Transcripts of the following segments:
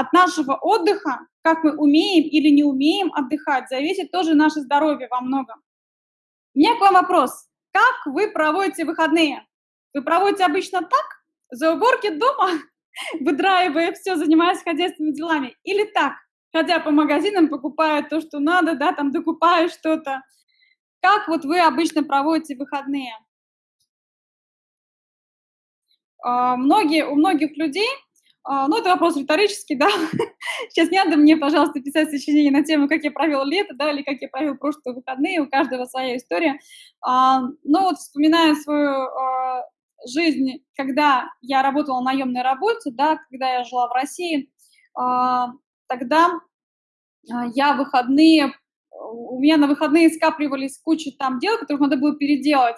от нашего отдыха, как мы умеем или не умеем отдыхать, зависит тоже наше здоровье во многом. У меня к вам вопрос. Как вы проводите выходные? Вы проводите обычно так, за уборки дома, выдраивая все, занимаясь хозяйственными делами, или так, ходя по магазинам, покупая то, что надо, да, там докупая что-то. Как вот вы обычно проводите выходные? А, многие, у многих людей, ну, это вопрос риторический, да, сейчас не надо мне, пожалуйста, писать сочинение на тему, как я провел лето, да, или как я провел прошлые выходные, у каждого своя история. А, ну, вот вспоминая свою жизнь, когда я работала на наемной работе, да, когда я жила в России, тогда я выходные, у меня на выходные скапливались куча там дел, которых надо было переделать,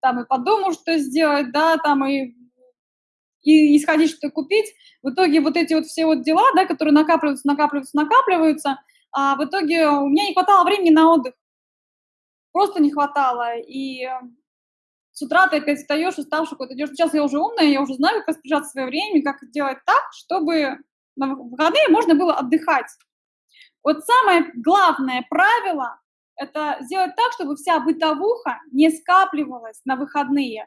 там и по дому что сделать, да, там и и, исходить что купить. В итоге вот эти вот все вот дела, да, которые накапливаются, накапливаются, накапливаются, а в итоге у меня не хватало времени на отдых. Просто не хватало. И с утра ты опять встаешь, уставший, куда идешь. Сейчас я уже умная, я уже знаю, как распоряжаться свое время, как сделать так, чтобы на выходные можно было отдыхать. Вот самое главное правило – это сделать так, чтобы вся бытовуха не скапливалась на выходные.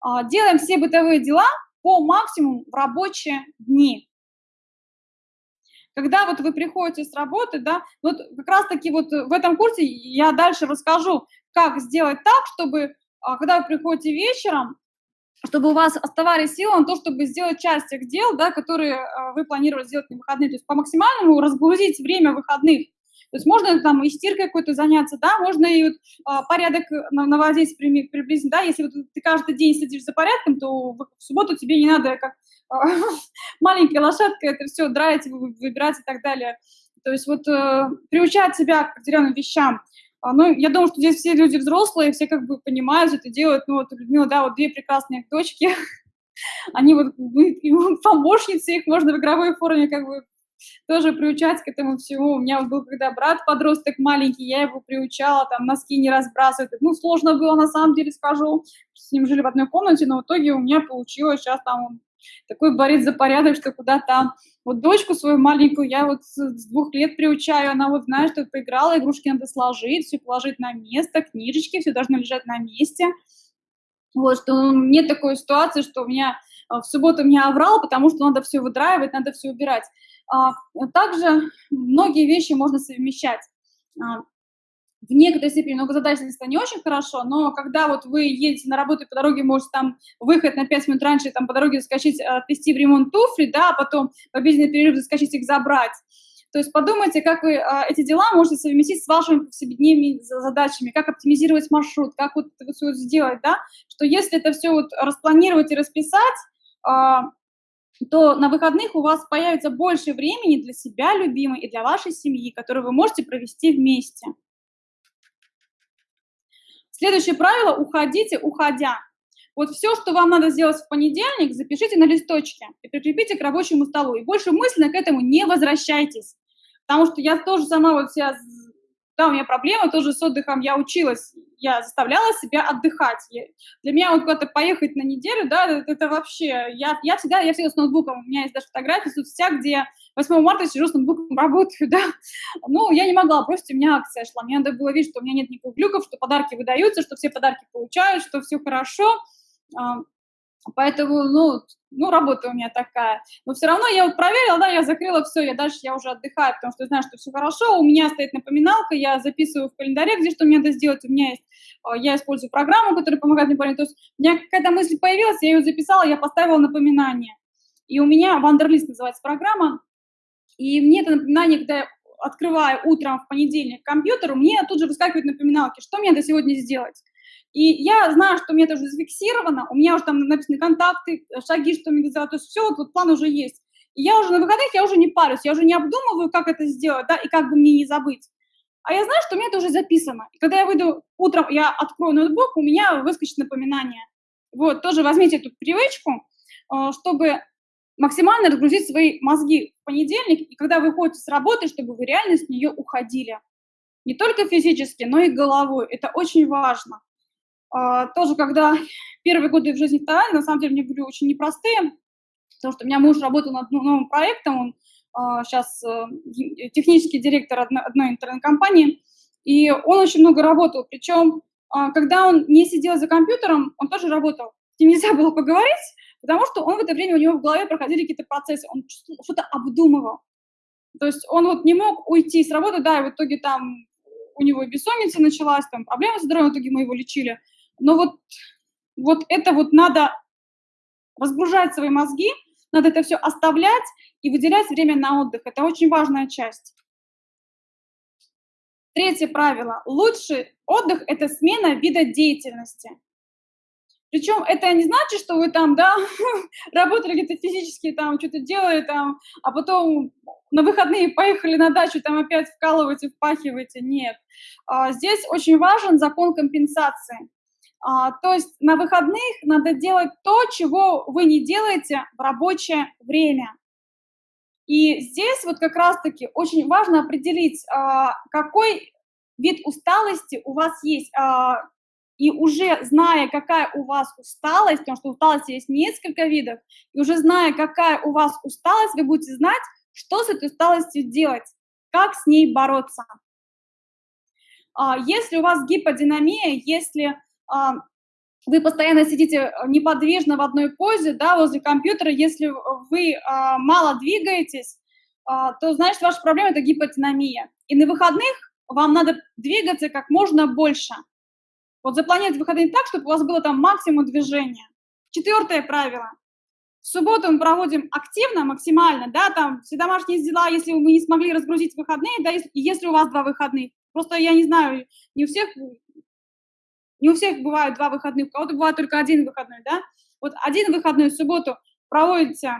А, делаем все бытовые дела по максимуму в рабочие дни. Когда вот вы приходите с работы, да, вот как раз-таки вот в этом курсе я дальше расскажу, как сделать так, чтобы, а, когда вы приходите вечером, чтобы у вас оставались силы на то, чтобы сделать часть тех дел, да, которые а, вы планировали сделать на выходные. То есть по максимальному разгрузить время выходных. То есть можно там и стиркой какой-то заняться, да, можно и вот, а, порядок наводить приблизительно, да, если вот ты каждый день сидишь за порядком, то в, субботу тебе не надо как а, маленькая лошадка это все драить, выбирать и так далее. То есть вот э, приучать себя к определенным вещам. А, ну, я думаю, что здесь все люди взрослые, все как бы понимают, это делают. Ну, вот Людмила, да, вот две прекрасные дочки, они вот помощницы, их можно в игровой форме как бы тоже приучать к этому всему. У меня был когда брат подросток маленький, я его приучала, там, носки не разбрасывать. Ну, сложно было, на самом деле, скажу. С ним жили в одной комнате, но в итоге у меня получилось. Сейчас там он такой борец за порядок, что куда там. Вот дочку свою маленькую я вот с двух лет приучаю, она вот, знаешь, что поиграла, игрушки надо сложить, все положить на место, книжечки, все должно лежать на месте. Вот, что нет такой ситуации, что у меня в субботу меня оврал, потому что надо все выдраивать, надо все убирать. А, также многие вещи можно совмещать. А, в некоторой степени многозадачность это не очень хорошо, но когда вот вы едете на работу и по дороге можете там выехать на 5 минут раньше, там по дороге заскочить, отвезти в ремонт туфли, да, а потом в обеденный перерыв заскочить их забрать. То есть подумайте, как вы а, эти дела можете совместить с вашими повседневными задачами, как оптимизировать маршрут, как вот это все сделать, да, что если это все вот распланировать и расписать, а, то на выходных у вас появится больше времени для себя, любимой, и для вашей семьи, которую вы можете провести вместе. Следующее правило – уходите, уходя. Вот все, что вам надо сделать в понедельник, запишите на листочке и прикрепите к рабочему столу. И больше мысленно к этому не возвращайтесь. Потому что я тоже сама вот себя да, у меня проблема тоже с отдыхом, я училась, я заставляла себя отдыхать. Я, для меня вот куда-то поехать на неделю, да, это, это вообще, я, я всегда, я всегда с ноутбуком, у меня есть даже фотографии в соцсетях, где я 8 марта сижу с ноутбуком, работаю, да. Ну, я не могла, просто у меня акция шла, мне надо было видеть, что у меня нет никаких глюков, что подарки выдаются, что все подарки получают, что все хорошо. Поэтому, ну, ну, работа у меня такая. Но все равно я вот проверила, да, я закрыла все, я дальше я уже отдыхаю, потому что знаю, что все хорошо. У меня стоит напоминалка, я записываю в календаре, где что мне надо сделать. У меня есть, а, я использую программу, которая помогает мне понять. То есть у меня какая-то мысль появилась, я ее записала, я поставила напоминание. И у меня Вандерлист называется программа. И мне это напоминание, когда я открываю утром в понедельник компьютер, мне тут же выскакивают напоминалки, что мне надо сегодня сделать. И я знаю, что у меня это уже зафиксировано, у меня уже там написаны контакты, шаги, что мне сделать, то есть все, вот, план уже есть. И я уже на выходных, я уже не парюсь, я уже не обдумываю, как это сделать, да, и как бы мне не забыть. А я знаю, что у меня это уже записано. И когда я выйду утром, я открою ноутбук, у меня выскочит напоминание. Вот, тоже возьмите эту привычку, э, чтобы максимально разгрузить свои мозги в понедельник, и когда вы ходите с работы, чтобы вы реально с нее уходили. Не только физически, но и головой. Это очень важно. А, тоже, когда первые годы в жизни в на самом деле, мне были очень непростые, потому что у меня муж работал над ну, новым проектом, он сейчас э, технический директор одной интернет-компании, и он очень много работал, причем а, когда он не сидел за компьютером, он тоже работал. С ним нельзя было поговорить, потому что он в это время, у него в голове проходили какие-то процессы, он что-то обдумывал. То есть он вот не мог уйти с работы, да, и в итоге там у него бессонница началась, там проблемы с здоровьем, в итоге мы его лечили. Но вот, вот это вот надо разгружать свои мозги, надо это все оставлять и выделять время на отдых. Это очень важная часть. Третье правило. Лучший отдых – это смена вида деятельности. Причем это не значит, что вы там, да, работали где-то физически, там, что-то делали, там, а потом на выходные поехали на дачу, там опять вкалываете, впахиваете. Нет. А, здесь очень важен закон компенсации. А, то есть на выходных надо делать то, чего вы не делаете в рабочее время. И здесь вот как раз-таки очень важно определить, а, какой вид усталости у вас есть и уже зная, какая у вас усталость, потому что усталости есть несколько видов, и уже зная, какая у вас усталость, вы будете знать, что с этой усталостью делать, как с ней бороться. А, если у вас гиподинамия, если а, вы постоянно сидите неподвижно в одной позе, да, возле компьютера, если вы а, мало двигаетесь, то значит ваша проблема – это гиподинамия. И на выходных вам надо двигаться как можно больше – вот запланировать выходные так, чтобы у вас было там максимум движения. Четвертое правило. В субботу мы проводим активно, максимально, да, там все домашние дела, если мы не смогли разгрузить выходные, да, если, если у вас два выходных. Просто я не знаю, не у всех, не у всех бывают два выходных, у кого-то бывает только один выходной, да. Вот один выходной в субботу проводите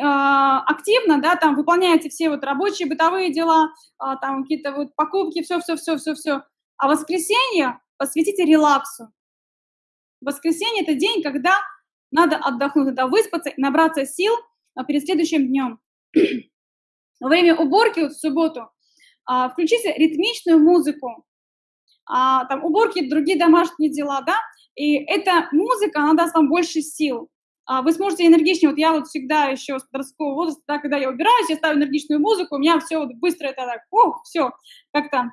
а, активно, да, там выполняете все вот рабочие, бытовые дела, а, там какие-то вот покупки, все-все-все-все-все, а воскресенье посвятите релаксу. Воскресенье – это день, когда надо отдохнуть, надо выспаться, набраться сил а, перед следующим днем. Во время уборки вот в субботу включите ритмичную музыку, а, там уборки, другие домашние дела, да, и эта музыка, она даст вам больше сил. А, вы сможете энергичнее, вот я вот всегда еще с подросткового возраста, да, когда я убираюсь, я ставлю энергичную музыку, у меня все вот быстро это так, о, все, как-то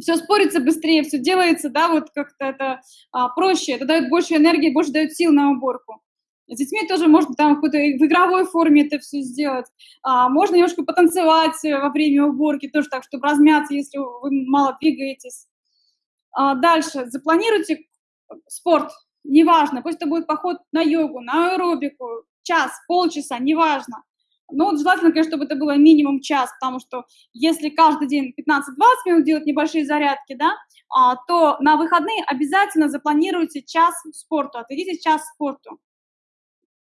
все спорится быстрее, все делается, да, вот как-то это а, проще, это дает больше энергии, больше дает сил на уборку. С детьми тоже можно там в, в игровой форме это все сделать. А, можно немножко потанцевать во время уборки, тоже так, чтобы размяться, если вы мало двигаетесь. А, дальше, запланируйте спорт, неважно, пусть это будет поход на йогу, на аэробику, час, полчаса, неважно. Ну, вот желательно, конечно, чтобы это было минимум час, потому что если каждый день 15-20 минут делать небольшие зарядки, да, а, то на выходные обязательно запланируйте час спорту, отведите час спорту.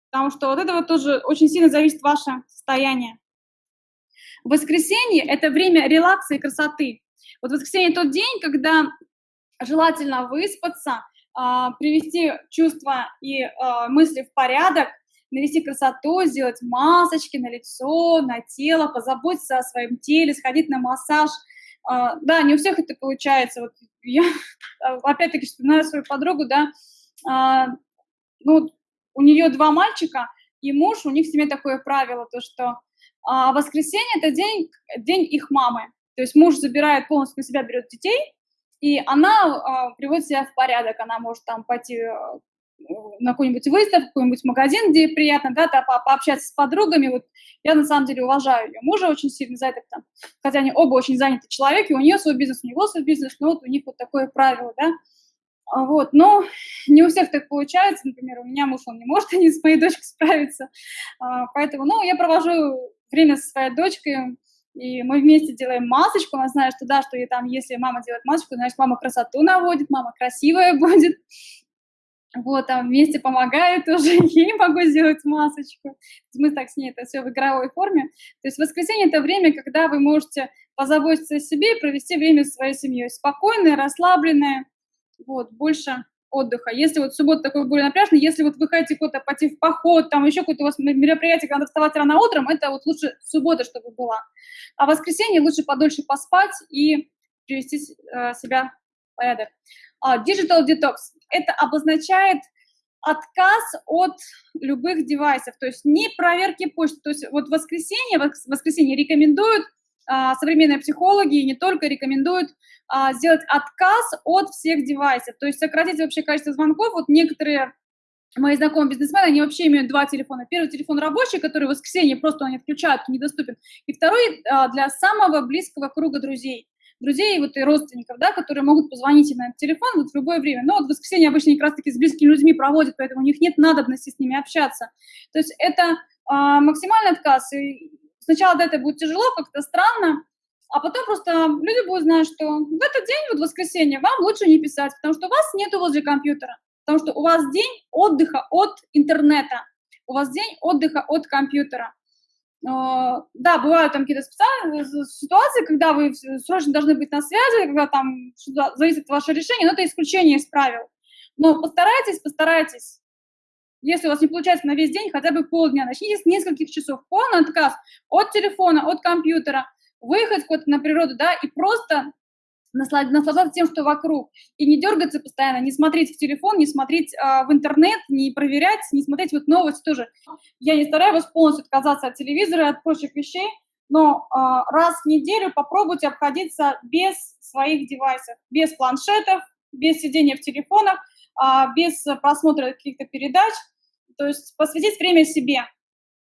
Потому что вот это вот тоже очень сильно зависит ваше состояние. Воскресенье – это время релакса и красоты. Вот воскресенье – тот день, когда желательно выспаться, а, привести чувства и а, мысли в порядок, навести красоту, сделать масочки на лицо, на тело, позаботиться о своем теле, сходить на массаж. А, да, не у всех это получается. Вот я опять-таки вспоминаю свою подругу, да, ну, у нее два мальчика, и муж, у них в семье такое правило, то что воскресенье – это день, день их мамы. То есть муж забирает полностью на себя, берет детей, и она а, приводит себя в порядок, она может там пойти на какую-нибудь выставку, какой-нибудь магазин, где приятно, да, да, по пообщаться с подругами. Вот я на самом деле уважаю ее мужа очень сильно за это, там, хотя они оба очень заняты человек, и у нее свой бизнес, у него свой бизнес, но вот у них вот такое правило, да. А вот, но не у всех так получается, например, у меня муж, он не может не с моей дочкой справиться, а, поэтому, ну, я провожу время со своей дочкой, и мы вместе делаем масочку, она знает, что да, что и там, если мама делает масочку, значит, мама красоту наводит, мама красивая будет, вот, там вместе помогают уже, ей могу сделать масочку. Мы так с ней это все в игровой форме. То есть воскресенье – это время, когда вы можете позаботиться о себе и провести время со своей семьей. Спокойное, расслабленное, вот, больше отдыха. Если вот суббота такой более напряжный, если вот вы хотите куда-то пойти в поход, там еще какое-то у вас мероприятие, когда надо вставать рано утром, это вот лучше суббота, чтобы была. А в воскресенье лучше подольше поспать и привести э, себя в порядок. Uh, digital detox – это обозначает отказ от любых девайсов, то есть не проверки почты. То есть вот в воскресенье, в воскресенье рекомендуют а, современные психологи и не только рекомендуют а, сделать отказ от всех девайсов, то есть сократить вообще количество звонков. Вот некоторые мои знакомые бизнесмены, они вообще имеют два телефона. Первый телефон рабочий, который в воскресенье просто они отключают, недоступен. И второй а, для самого близкого круга друзей друзей вот, и родственников, да, которые могут позвонить на этот телефон вот в любое время. Но вот в воскресенье обычно как раз-таки с близкими людьми проводят, поэтому у них нет надобности с ними общаться. То есть это а, максимальный отказ. И сначала да, это будет тяжело, как-то странно, а потом просто люди будут знать, что в этот день, вот воскресенье, вам лучше не писать, потому что у вас нету возле компьютера, потому что у вас день отдыха от интернета, у вас день отдыха от компьютера. А, да, бывают там какие-то специальные ситуации, когда вы срочно должны быть на связи, когда там зависит от вашего решения, но это исключение из правил. Но постарайтесь, постарайтесь. Если у вас не получается на весь день, хотя бы полдня, начните с нескольких часов. Полный отказ от телефона, от компьютера, выехать куда-то на природу, да, и просто наслаждаться тем, что вокруг, и не дергаться постоянно, не смотреть в телефон, не смотреть э, в интернет, не проверять, не смотреть вот новости тоже. Я не стараюсь вас полностью отказаться от телевизора, от прочих вещей, но э, раз в неделю попробуйте обходиться без своих девайсов, без планшетов, без сидения в телефонах, без просмотра каких-то передач, то есть посвятить время себе,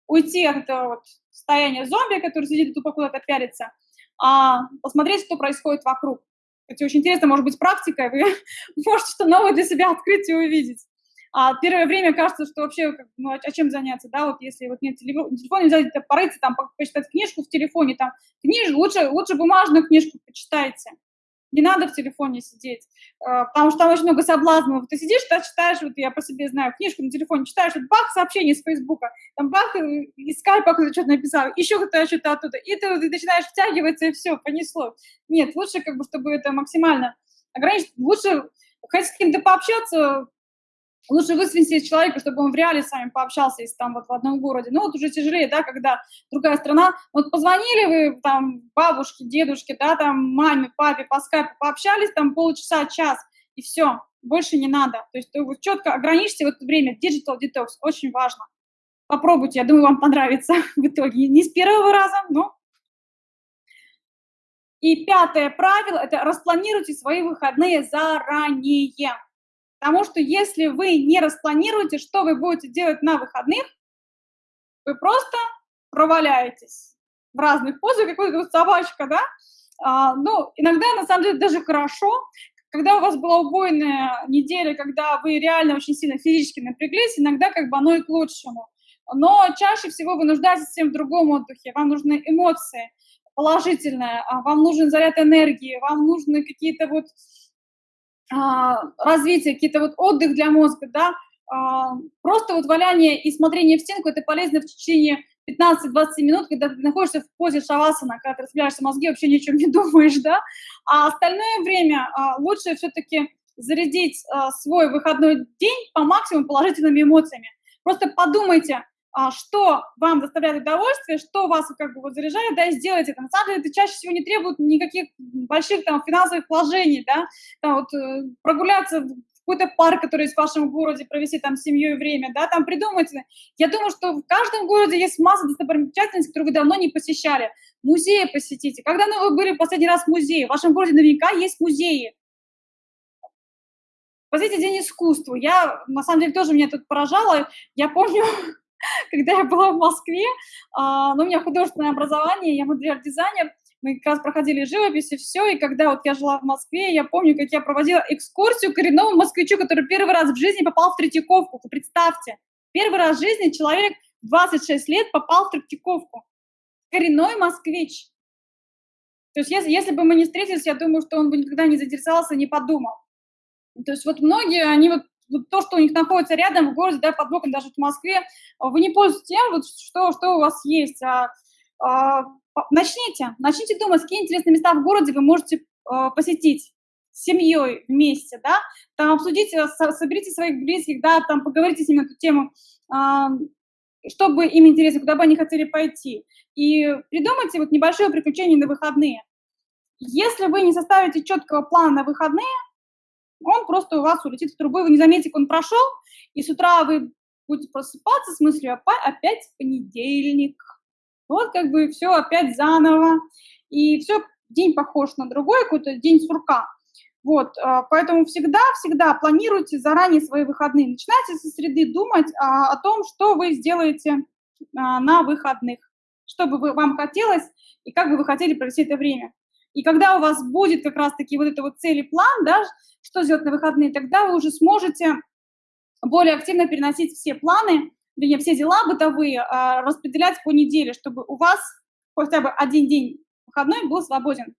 уйти от этого вот состояния зомби, который сидит тупо куда-то пялится, а посмотреть, что происходит вокруг. Это очень интересно, может быть, практикой, вы можете что новое для себя открыть и увидеть. А первое время кажется, что вообще, ну, а чем заняться, да, вот если вот нет телефона, нельзя где-то порыться, там, почитать книжку в телефоне, там, книжку, лучше, лучше бумажную книжку почитайте. Не надо в телефоне сидеть, э, потому что там очень много соблазнов. Ты сидишь, ты читаешь, вот я по себе знаю, книжку на телефоне читаешь, вот бах, сообщение с Фейсбука, там бах, э, из скайпа кто-то что-то написал, еще кто-то что-то оттуда, и ты, ты начинаешь втягиваться, и все, понесло. Нет, лучше как бы, чтобы это максимально ограничить, лучше хоть с кем-то пообщаться, Лучше высвинтить человека, чтобы он в реале с вами пообщался, если там вот в одном городе. Ну вот уже тяжелее, да, когда другая страна. Вот позвонили вы там бабушке, дедушке, да, там маме, папе по скайпу, пообщались там полчаса, час, и все, больше не надо. То есть вы четко ограничьте в это время. Digital detox очень важно. Попробуйте, я думаю, вам понравится в итоге. Не с первого раза, но... И пятое правило – это распланируйте свои выходные заранее. Потому что если вы не распланируете, что вы будете делать на выходных, вы просто проваляетесь в разных позах, как вот собачка, да? А, ну, иногда, на самом деле, даже хорошо, когда у вас была убойная неделя, когда вы реально очень сильно физически напряглись, иногда как бы оно и к лучшему. Но чаще всего вы нуждаетесь всем в другом отдыхе, вам нужны эмоции положительные, а вам нужен заряд энергии, вам нужны какие-то вот развитие, какие-то вот отдых для мозга, да, а, просто вот валяние и смотрение в стенку, это полезно в течение 15-20 минут, когда ты находишься в позе шавасана, когда ты распределяешься мозги, вообще ни о чем не думаешь, да, а остальное время а, лучше все-таки зарядить свой выходной день по максимуму положительными эмоциями. Просто подумайте, а, что вам доставляет удовольствие, что вас как бы вот заряжает, да, и сделайте это. На самом деле это чаще всего не требует никаких больших там финансовых вложений, да, там вот э, прогуляться в какой-то парк, который есть в вашем городе, провести там с семьей время, да, там придумайте. Я думаю, что в каждом городе есть масса достопримечательностей, которые вы давно не посещали. Музеи посетите. Когда ну, вы были в последний раз в музее? В вашем городе наверняка есть музеи. Посмотрите День искусства. Я, на самом деле, тоже меня тут поражало. Я помню, когда я была в Москве, а, ну, у меня художественное образование, я модельер-дизайнер, мы как раз проходили живопись и все, и когда вот я жила в Москве, я помню, как я проводила экскурсию коренному москвичу, который первый раз в жизни попал в Третьяковку, представьте, первый раз в жизни человек 26 лет попал в Третьяковку, коренной москвич. То есть если, если бы мы не встретились, я думаю, что он бы никогда не заинтересовался, не подумал. То есть вот многие, они вот вот то, что у них находится рядом в городе, да, под боком даже в Москве, вы не пользуетесь тем, вот, что, что у вас есть. А, а, начните, начните думать, какие интересные места в городе вы можете а, посетить семьей вместе, да, там обсудите, соберите своих близких, да, там поговорите с ними на эту тему, а, чтобы им интересно, куда бы они хотели пойти. И придумайте вот небольшое приключение на выходные. Если вы не составите четкого плана на выходные, он просто у вас улетит в трубу, вы не заметите, как он прошел, и с утра вы будете просыпаться с мыслью опять понедельник. Вот как бы все опять заново, и все, день похож на другой, какой-то день сурка. Вот, а, поэтому всегда-всегда планируйте заранее свои выходные. Начинайте со среды думать а, о том, что вы сделаете а, на выходных, что бы вам хотелось и как бы вы хотели провести это время. И когда у вас будет как раз-таки вот это вот цель и план, да, что сделать на выходные, тогда вы уже сможете более активно переносить все планы, вернее, все дела бытовые, распределять по неделе, чтобы у вас хотя бы один день выходной был свободен.